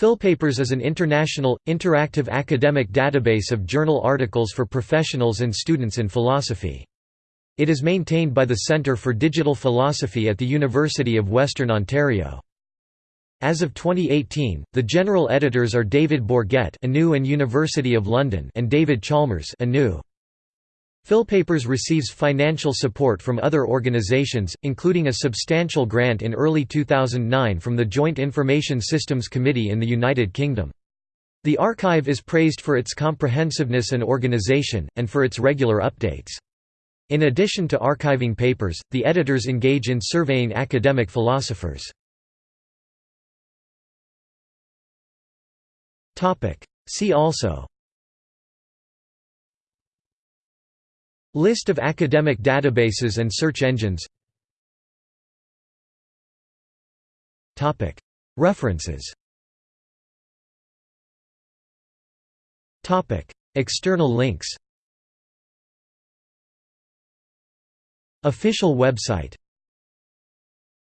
PhilPapers is an international, interactive academic database of journal articles for professionals and students in philosophy. It is maintained by the Centre for Digital Philosophy at the University of Western Ontario. As of 2018, the general editors are David Bourget and University of London and David Chalmers ANU. PhilPapers receives financial support from other organizations, including a substantial grant in early 2009 from the Joint Information Systems Committee in the United Kingdom. The archive is praised for its comprehensiveness and organization, and for its regular updates. In addition to archiving papers, the editors engage in surveying academic philosophers. See also List of academic databases and search engines. References. External links. Official website